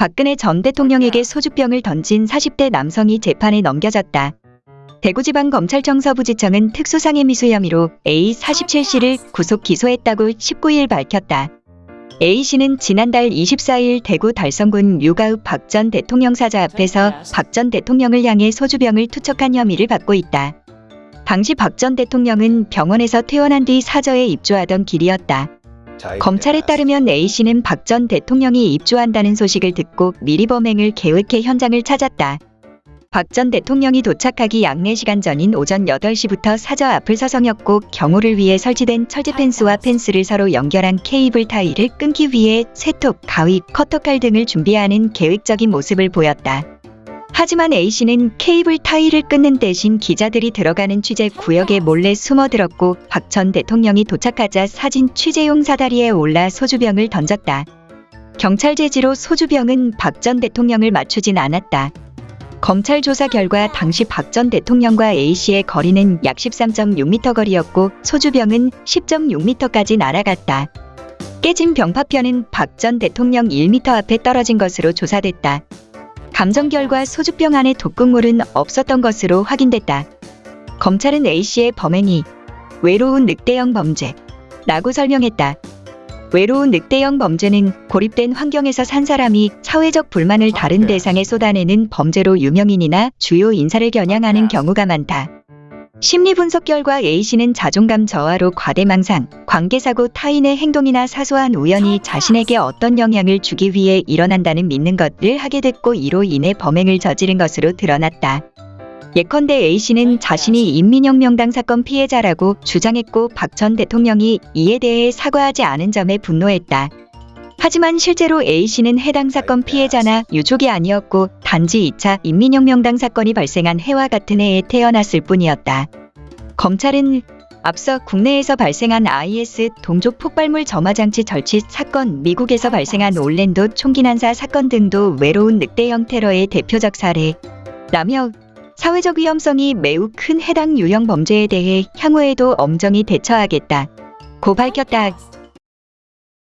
박근혜 전 대통령에게 소주병을 던진 40대 남성이 재판에 넘겨졌다. 대구지방검찰청 서부지청은 특수상해 미수 혐의로 A 47씨를 구속 기소했다고 19일 밝혔다. A씨는 지난달 24일 대구 달성군 유가읍 박 전 대통령 사자 앞에서 박 전 대통령을 향해 소주병을 투척한 혐의를 받고 있다. 당시 박 전 대통령은 병원에서 퇴원한 뒤 사저에 입주하던 길이었다. 검찰에 따르면 A씨는 박 전 대통령이 입주한다는 소식을 듣고 미리 범행을 계획해 현장을 찾았다. 박 전 대통령이 도착하기 약 4시간 전인 오전 8시부터 사저 앞을 서성였고 경호를 위해 설치된 철제 펜스와 펜스를 서로 연결한 케이블 타이를 끊기 위해 쇠톱, 가위, 커터칼 등을 준비하는 계획적인 모습을 보였다. 하지만 A씨는 케이블 타이를 끊는 대신 기자들이 들어가는 취재 구역에 몰래 숨어들었고 박 전 대통령이 도착하자 사진 취재용 사다리에 올라 소주병을 던졌다. 경찰 제지로 소주병은 박 전 대통령을 맞추진 않았다. 검찰 조사 결과 당시 박 전 대통령과 A씨의 거리는 약 13.6m 거리였고 소주병은 10.6m까지 날아갔다. 깨진 병 파편은 박 전 대통령 1m 앞에 떨어진 것으로 조사됐다. 감정 결과 소주병 안에 독극물은 없었던 것으로 확인됐다. 검찰은 A씨의 범행이 외로운 늑대형 범죄 라고 설명했다. 외로운 늑대형 범죄는 고립된 환경에서 산 사람이 사회적 불만을 다른 대상에 쏟아내는 범죄로 유명인이나 주요 인사를 겨냥하는 경우가 많다. 심리 분석 결과 A씨는 자존감 저하로 과대망상, 관계사고 타인의 행동이나 사소한 우연이 자신에게 어떤 영향을 주기 위해 일어난다는 믿는 것을 하게 됐고 이로 인해 범행을 저지른 것으로 드러났다. 예컨대 A씨는 자신이 인민혁명당 사건 피해자라고 주장했고 박 전 대통령이 이에 대해 사과하지 않은 점에 분노했다. 하지만 실제로 A씨는 해당 사건 피해자나 유족이 아니었고 단지 2차 인민혁명당 사건이 발생한 해와 같은 해에 태어났을 뿐이었다. 검찰은 앞서 국내에서 발생한 IS 동족 폭발물 점화장치 절취 사건, 미국에서 발생한 올랜도 총기 난사 사건 등도 외로운 늑대형 테러의 대표적 사례 라며 사회적 위험성이 매우 큰 해당 유형 범죄에 대해 향후에도 엄정히 대처하겠다. 고 밝혔다.